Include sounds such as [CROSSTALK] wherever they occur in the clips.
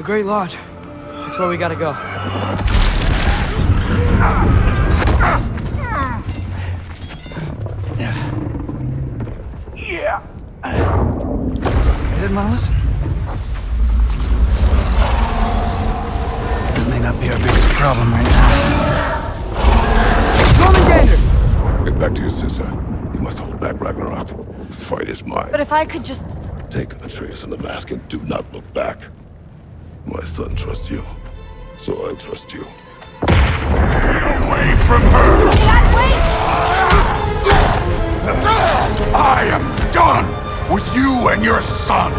The Great Lodge. That's where we gotta go. Yeah. Yeah. You didn't want to listen? That may not be our biggest problem right now. Roman Gander! Get back to your sister. You must hold back Ragnarok. This fight is mine. But if I could just... Take Atreus and the mask and do not look back. My son trusts you, so I trust you. Get Away from her! Dad, wait! I am done with you and your son!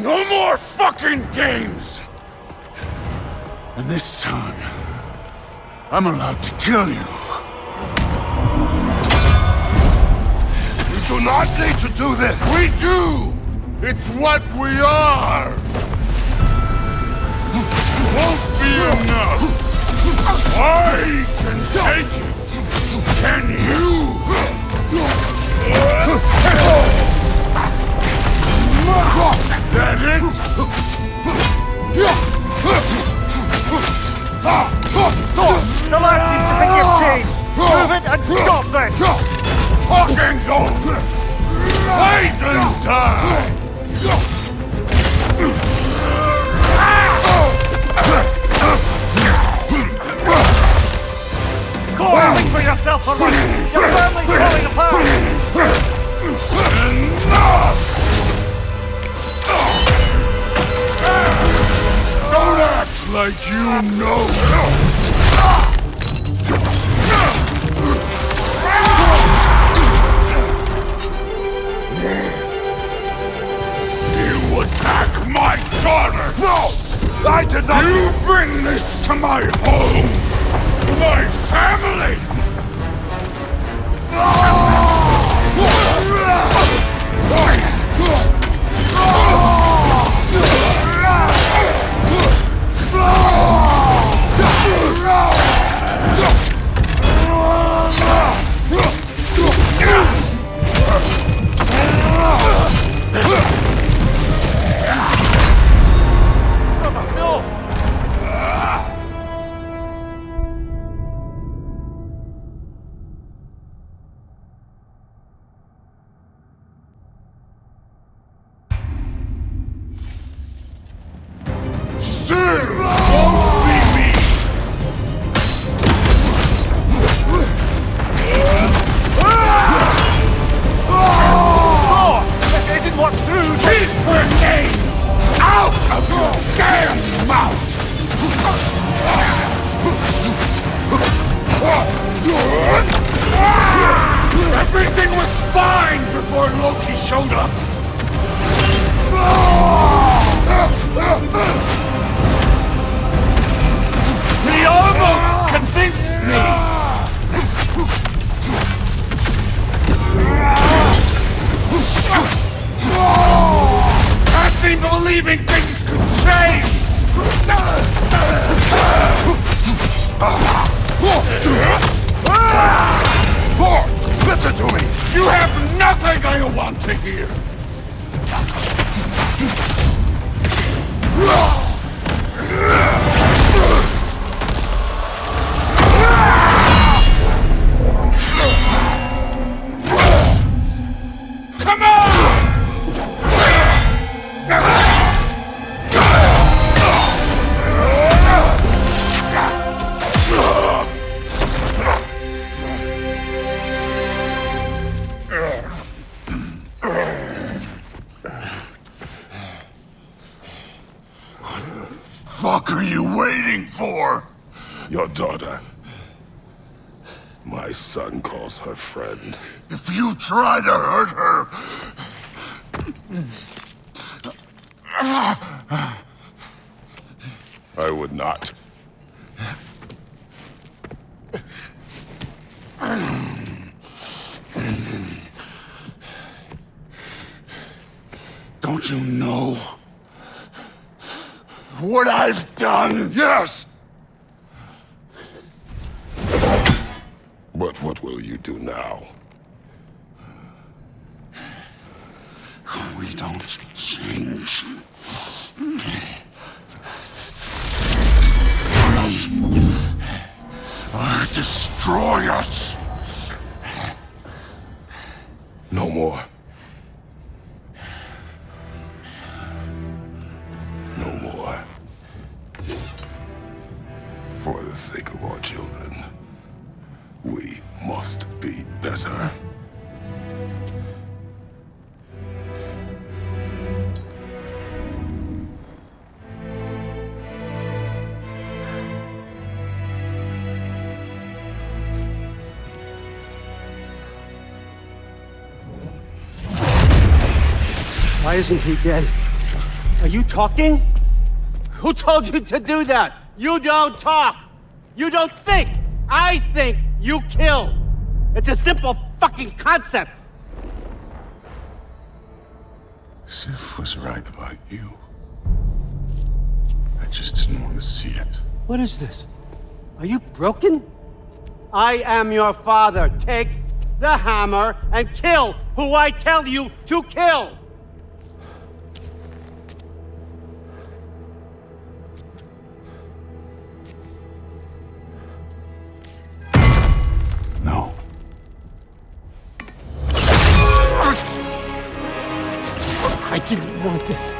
No more fucking games! And this time, I'm allowed to kill you. Do not need to do this! We do! It's what we are! Won't be enough! I can take it! Can you? That it? The light seems to think you've! Move it and stop this! Talking's over! Wait and I want to calls her friend. If you try to hurt her, I would not. don't you know what I've done? Yes! Do now? We don't change. Destroy us. No more. Isn't he dead? Are you talking? Who told you to do that? You don't talk. You don't think. I think you kill. It's a simple fucking concept. Sif was right about you. I just didn't want to see it. What is this? Are you broken? I am your father. Take the hammer and kill who I tell you to kill. This.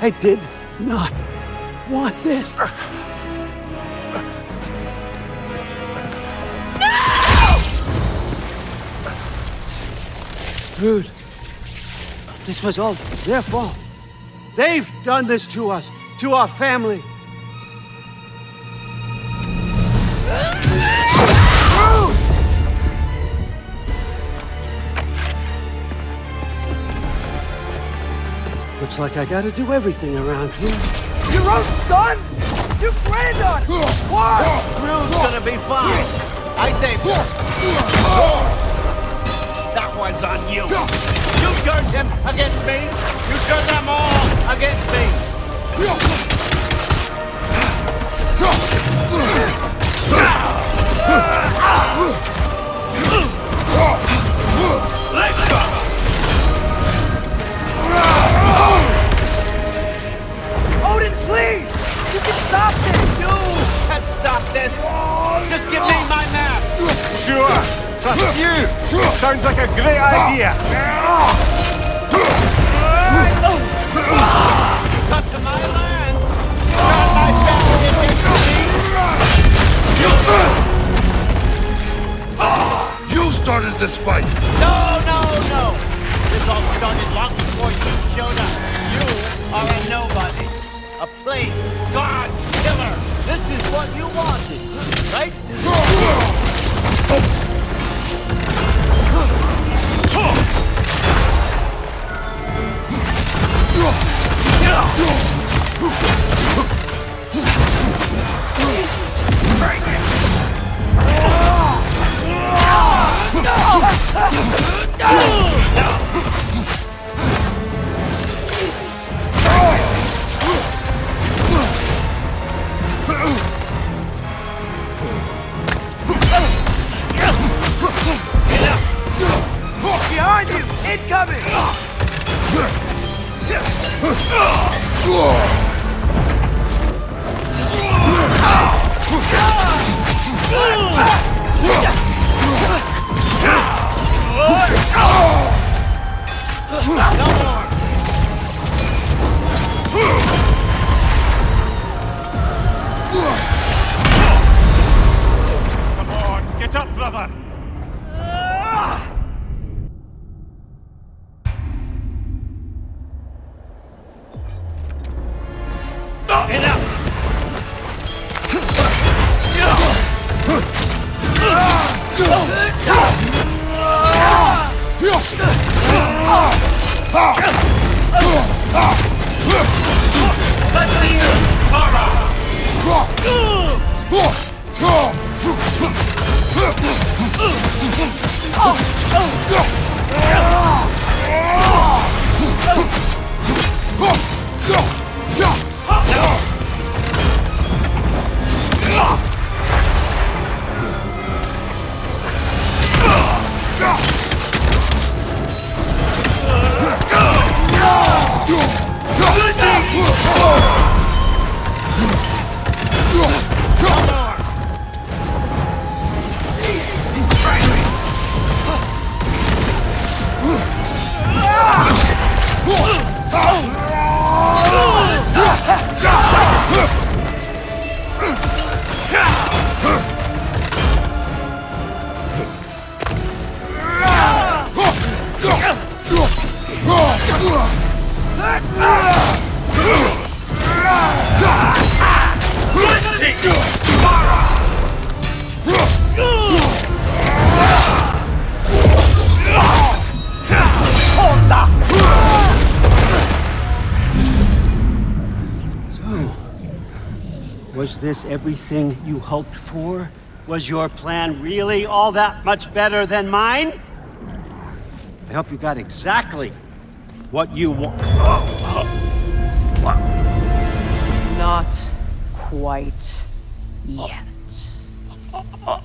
I did not want this. No! Dude, this was all their fault. They've done this to us, to our family. Looks like I gotta do everything around here. Your own son? You granddaughter! Why? Thrúd's gonna be fine. I her. That one's on you. You turned him against me. You turned them all against me. Odin, Sounds like a great idea. Come to my land. Turn my family against me. You started this fight! No, no, no. This all started long before you showed up. You are a nobody. A plain god killer. This is what you wanted, right? Behind! Come on, get up, brother. Hoped for? Was your plan really all that much better than mine? I hope you got exactly what you want. Not quite yet. [LAUGHS]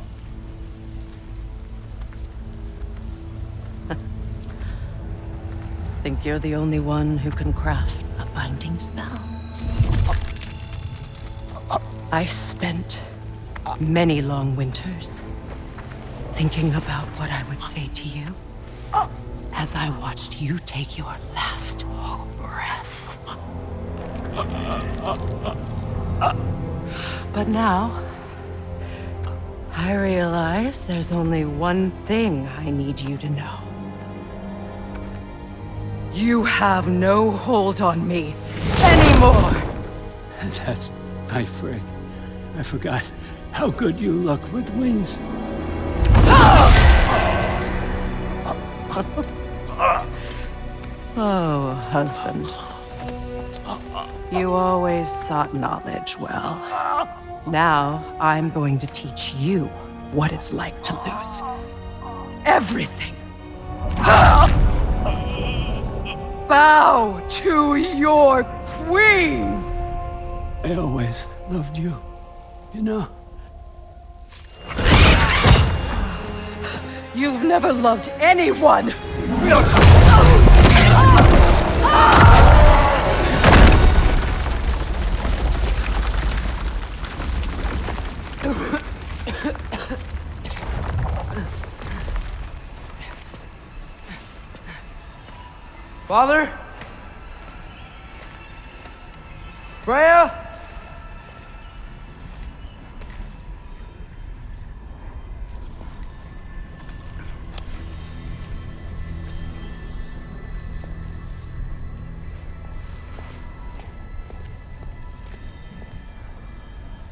Think you're the only one who can craft a binding spell? I spent many long winters thinking about what I would say to you as I watched you take your last breath. But now, I realize there's only one thing I need you to know. You have no hold on me anymore! [LAUGHS] That's my Frigg. I forgot how good you look with wings. [LAUGHS] Oh, husband. You always sought knowledge well. Now, I'm going to teach you what it's like to lose everything. [LAUGHS] Bow to your queen! I always loved you. You know, You've never loved anyone! Father? Freya?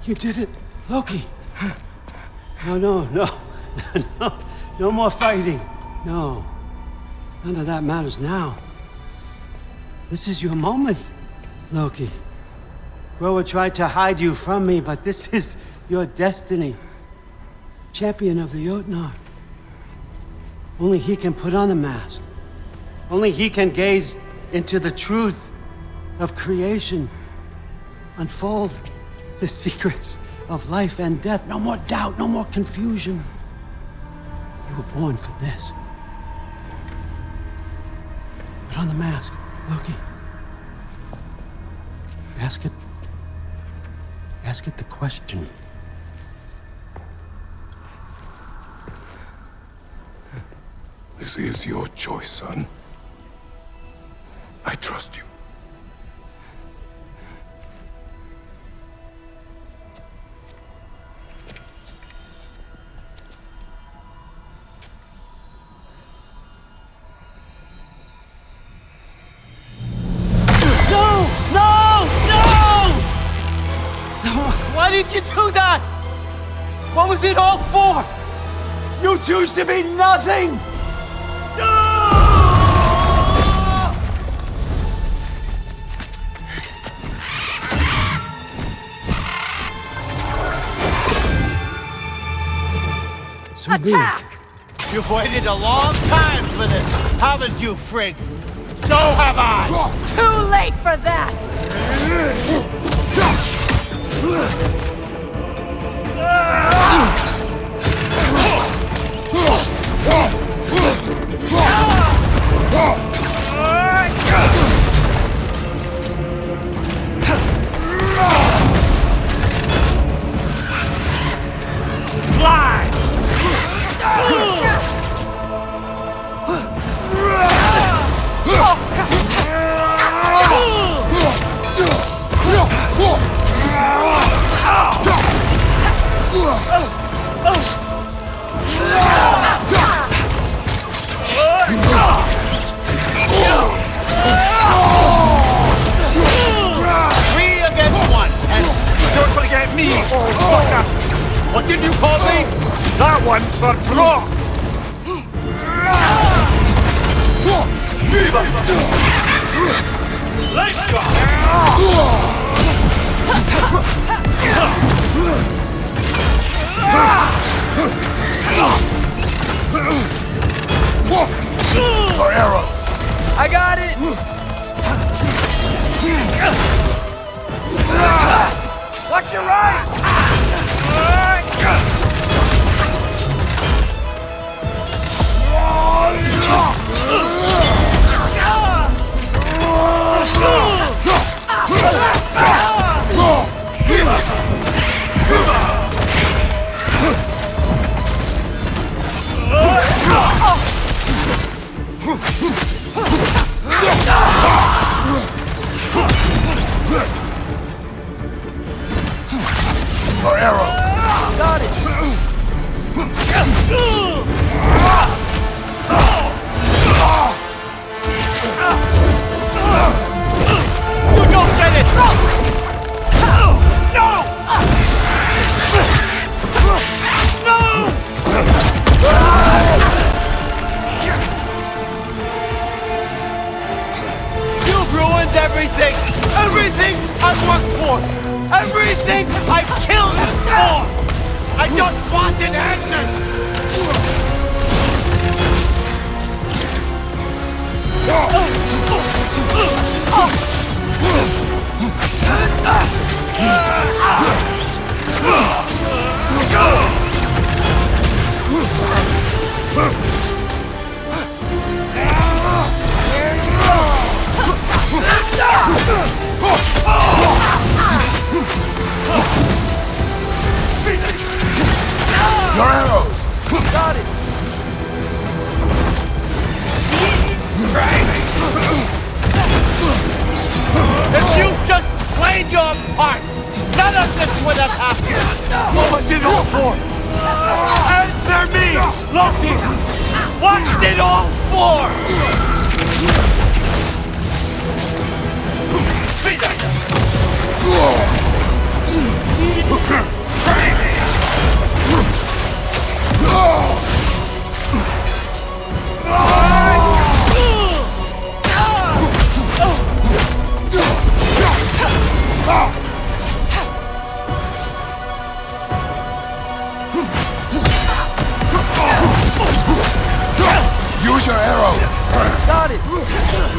You did it, Loki. No, no, [LAUGHS] no, no, no more fighting. No, none of that matters now. This is your moment, Loki. Groa tried to hide you from me, but this [LAUGHS] is your destiny. Champion of the Jotnar. Only he can put on the mask. Only he can gaze into the truth of creation. Unfold the secrets of life and death. No more doubt, no more confusion. You were born for this. Put on the mask, Loki. Ask it. Ask it the question. This is your choice, son. I trust you. Did you do that? What was it all for? You choose to be nothing! So be it. You've waited a long time for this, haven't you, Frigg? So have I! Too late for that! [LAUGHS] Fly! One's for Brok! Let's go! Your arrow! I got it! Watch your right! Your arrow! Got it! What it all for? Answer me, Loki! What's it all for? Use your arrow! Got it!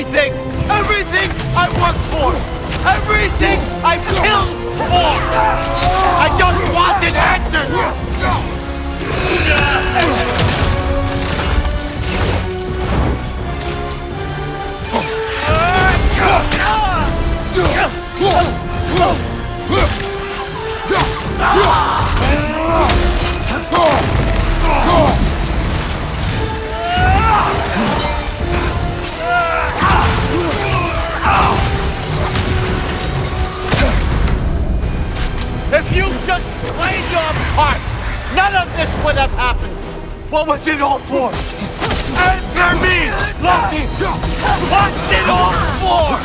Everything! Everything I've worked for! Everything I've killed for! I just wanted answers! If you just played your part, none of this would have happened. What was it all for? Answer me, Loki! What's it all for?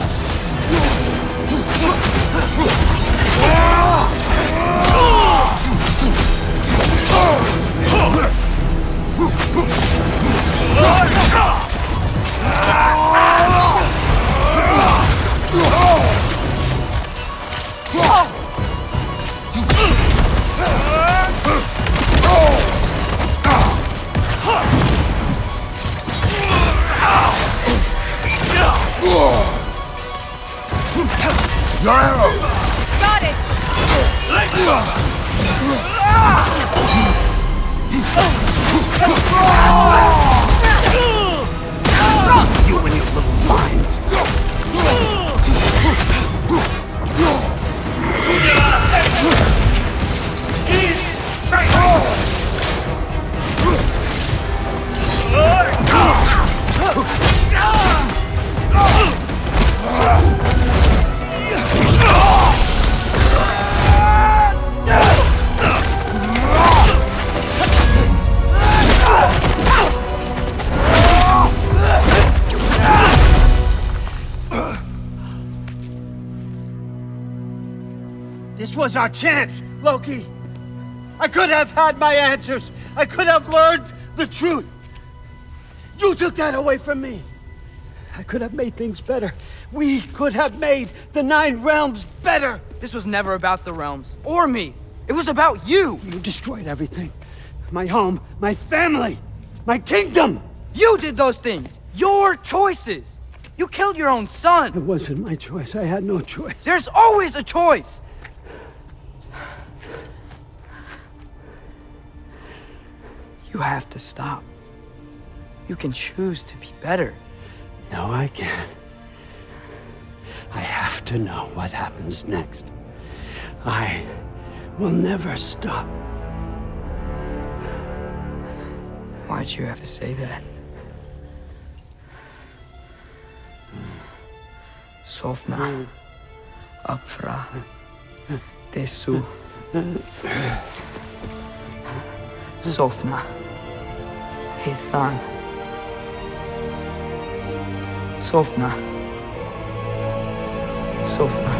Oh! Your arrow! Got it! Lightning bomb! Was our chance, Loki. I could have had my answers. I could have learned the truth. You took that away from me. I could have made things better. We could have made the Nine Realms better. This was never about the realms. Or me. It was about you! You destroyed everything. My home, my family, my kingdom. You did those things! Your choices! You killed your own son. It wasn't my choice. I had no choice. There's always a choice! You have to stop. You can choose to be better. No, I can't. I have to know what happens next. I will never stop. Why'd you have to say that? Sofna. Apfra. Desu. Sofna. Sofna. Sofna. Sofna.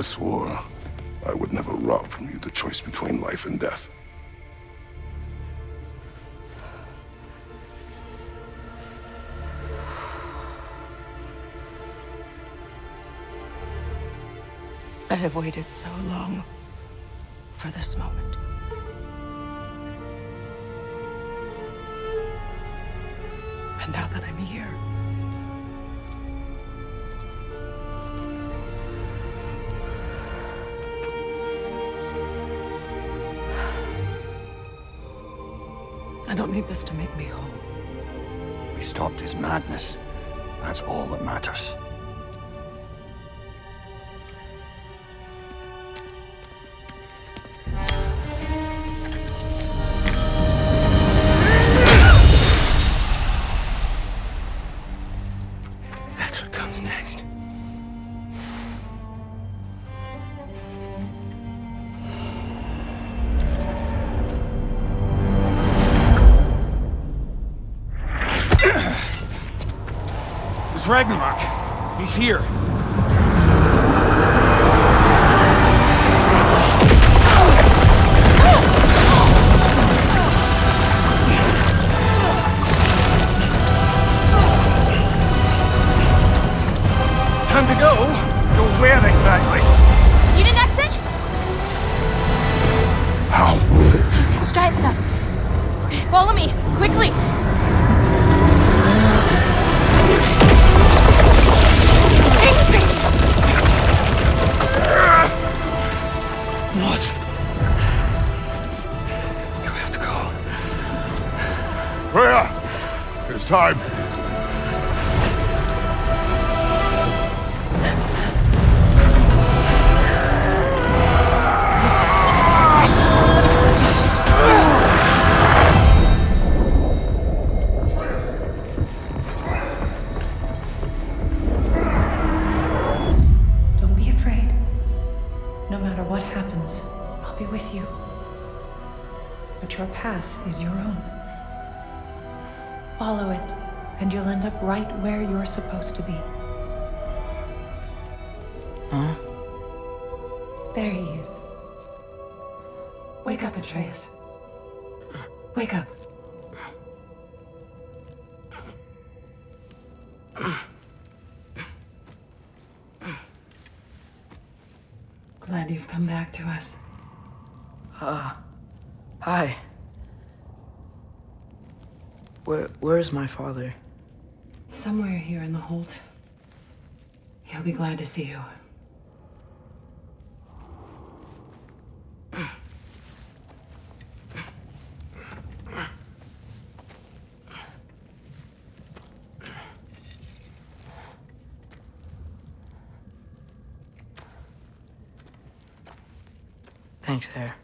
I swore I would never rob from you the choice between life and death. I have waited so long for this moment. And now that I'm here, don't need this to make me whole. We stopped his madness. That's all that matters. That's what comes next. Ragnarok. He's here. What? You have to go. Freya! It's time. Up right where you're supposed to be. Huh? There he is. Wake up, Atreus. Wake up. Glad you've come back to us. Ah, hi. Where, where's my father? Somewhere here in the Holt. He'll be glad to see you. Thanks, Hare.